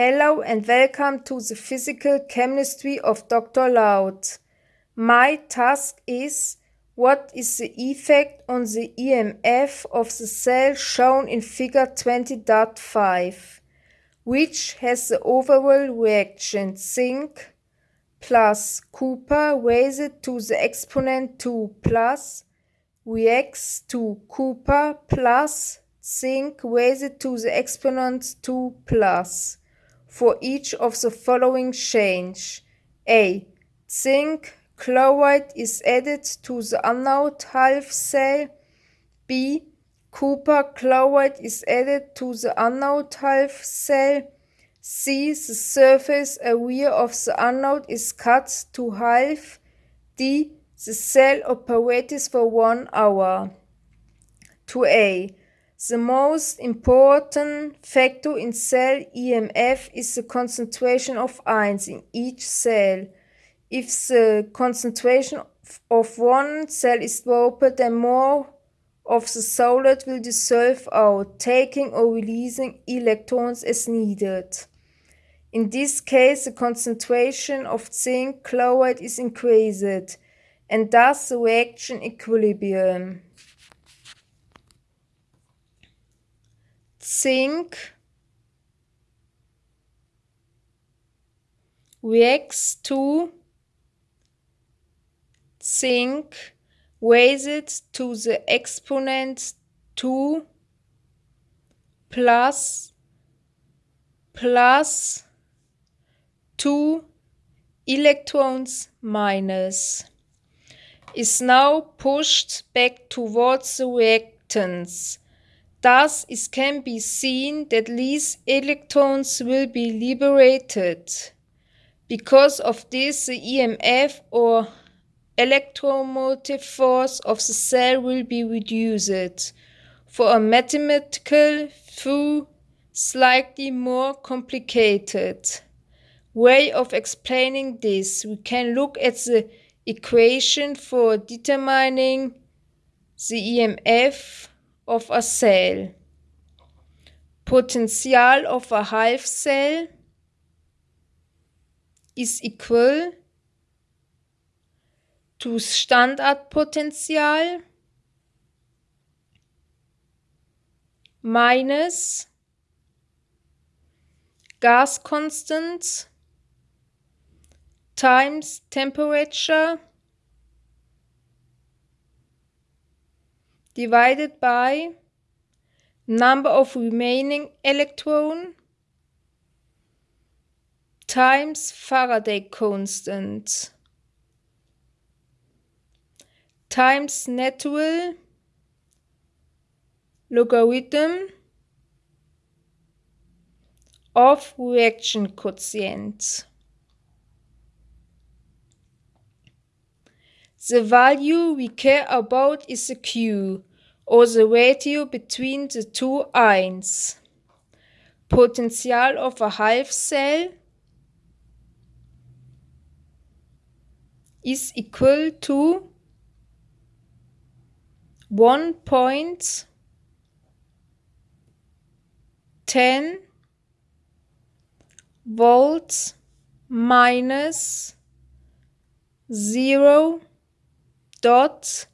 Hello and welcome to the physical chemistry of Dr. Loud. My task is what is the effect on the EMF of the cell shown in figure 20.5, which has the overall reaction zinc plus copper raised to the exponent 2 plus reacts to copper plus zinc raised to the exponent 2 plus for each of the following change. A. Zinc chloride is added to the anode half cell. B. Copper chloride is added to the anode half cell. C. The surface area of the anode is cut to half. D. The cell operates for one hour. 2a. The most important factor in cell EMF is the concentration of ions in each cell. If the concentration of one cell is lower, then more of the solid will dissolve out, taking or releasing electrons as needed. In this case, the concentration of zinc chloride is increased, and thus the reaction equilibrium. Zinc reacts to zinc raised to the exponent 2 plus plus 2 electrons minus. Is now pushed back towards the reactants Thus, it can be seen that these electrons will be liberated. Because of this, the EMF or electromotive force of the cell will be reduced. For a mathematical, though slightly more complicated way of explaining this, we can look at the equation for determining the EMF of a cell. Potential of a half cell is equal to standard potential minus gas constant times temperature divided by number of remaining electron times Faraday constant times natural logarithm of reaction coefficient. The value we care about is the Q, or the ratio between the two ions. Potential of a half cell is equal to 1.10 volts minus 0 dot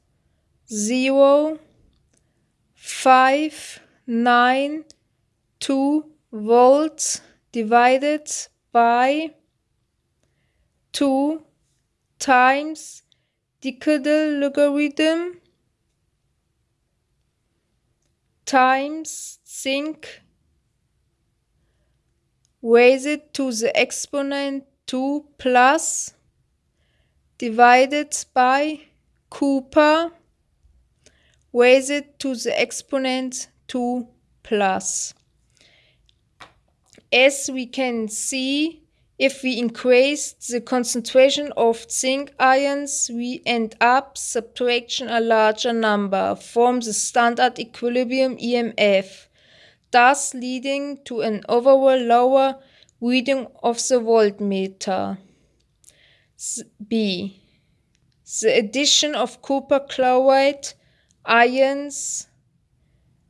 0 five nine two volts divided by two times decadic logarithm times zinc raised to the exponent 2 plus divided by copper raised to the exponent 2 plus. As we can see, if we increase the concentration of zinc ions, we end up subtracting a larger number from the standard equilibrium EMF, thus leading to an overall lower reading of the voltmeter. B. The addition of copper chloride ions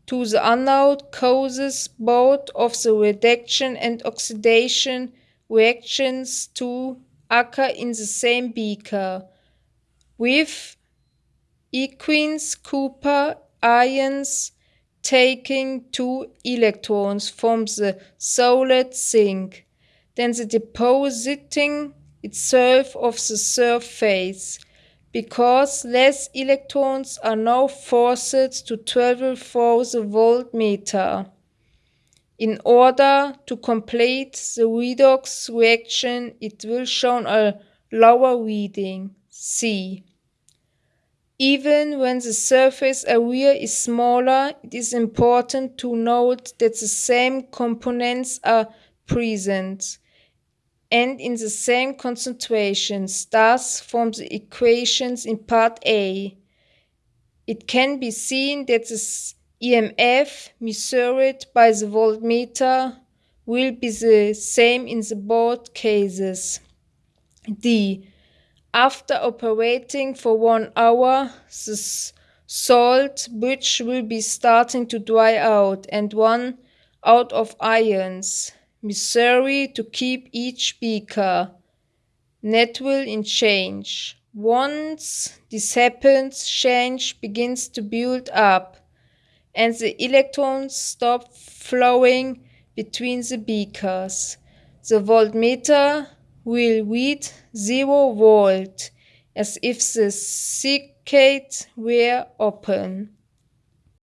to the anode causes both of the reduction and oxidation reactions to occur in the same beaker, with aqueous copper ions taking two electrons from the solid zinc, then the depositing itself of the surface, because less electrons are now forced to travel through the voltmeter. In order to complete the redox reaction, it will show a lower reading, C. Even when the surface area is smaller, it is important to note that the same components are present and in the same concentrations, thus from the equations in part A. It can be seen that the EMF measured by the voltmeter will be the same in the both cases. D. After operating for one hour, the salt bridge will be starting to dry out and run out of ions. Missouri to keep each beaker. Net will in change. Once this happens, change begins to build up, and the electrons stop flowing between the beakers. The voltmeter will read 0 volt, as if the circuit were open.